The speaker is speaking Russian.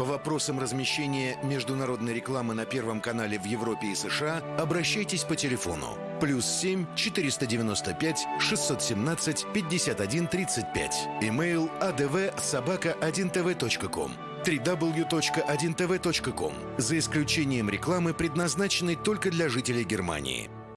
По вопросам размещения международной рекламы на Первом канале в Европе и США обращайтесь по телефону плюс 7 495 617 51 35. Имейл а adv собака 1tv.com www.1tv.com за исключением рекламы, предназначенной только для жителей Германии.